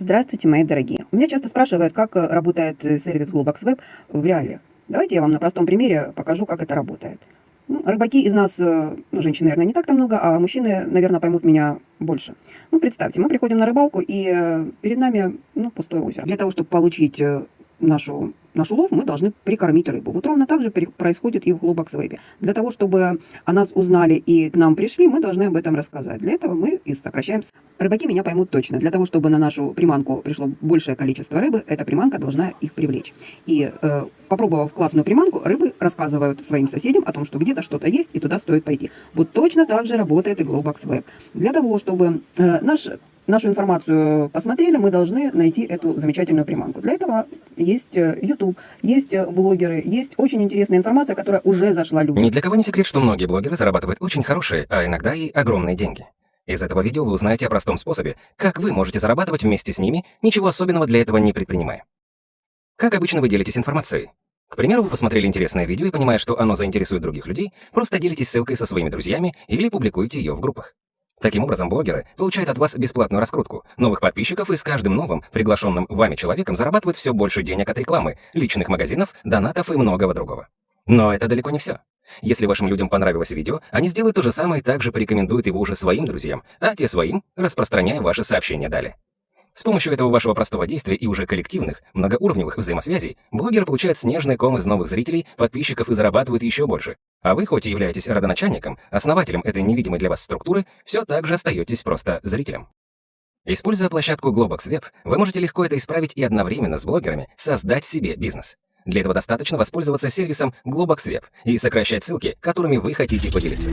Здравствуйте, мои дорогие. У меня часто спрашивают, как э, работает э, сервис Globox Web в реалиях. Давайте я вам на простом примере покажу, как это работает. Ну, рыбаки из нас, э, ну, женщин, наверное, не так-то много, а мужчины, наверное, поймут меня больше. Ну, представьте, мы приходим на рыбалку, и перед нами ну, пустое озеро. Для того, чтобы получить нашу наш улов, мы должны прикормить рыбу. Вот ровно так же происходит и в Web. Для того, чтобы о нас узнали и к нам пришли, мы должны об этом рассказать. Для этого мы и сокращаем. Рыбаки меня поймут точно. Для того, чтобы на нашу приманку пришло большее количество рыбы, эта приманка должна их привлечь. И э, попробовав классную приманку, рыбы рассказывают своим соседям о том, что где-то что-то есть, и туда стоит пойти. Вот точно так же работает и Globox. Для того, чтобы э, наш нашу информацию посмотрели, мы должны найти эту замечательную приманку. Для этого есть э, YouTube, есть э, блогеры, есть очень интересная информация, которая уже зашла людям. Ни для кого не секрет, что многие блогеры зарабатывают очень хорошие, а иногда и огромные деньги. Из этого видео вы узнаете о простом способе, как вы можете зарабатывать вместе с ними, ничего особенного для этого не предпринимая. Как обычно вы делитесь информацией? К примеру, вы посмотрели интересное видео и, понимая, что оно заинтересует других людей, просто делитесь ссылкой со своими друзьями или публикуете ее в группах. Таким образом, блогеры получают от вас бесплатную раскрутку, новых подписчиков и с каждым новым, приглашенным вами человеком зарабатывают все больше денег от рекламы, личных магазинов, донатов и многого другого. Но это далеко не все. Если вашим людям понравилось видео, они сделают то же самое и также порекомендуют его уже своим друзьям, а те своим, распространяя ваши сообщения далее. С помощью этого вашего простого действия и уже коллективных, многоуровневых взаимосвязей, блогер получает снежный ком из новых зрителей, подписчиков и зарабатывает еще больше. А вы, хоть и являетесь родоначальником, основателем этой невидимой для вас структуры, все так же остаетесь просто зрителем. Используя площадку Globox Web, вы можете легко это исправить и одновременно с блогерами создать себе бизнес. Для этого достаточно воспользоваться сервисом Globox Web и сокращать ссылки, которыми вы хотите поделиться.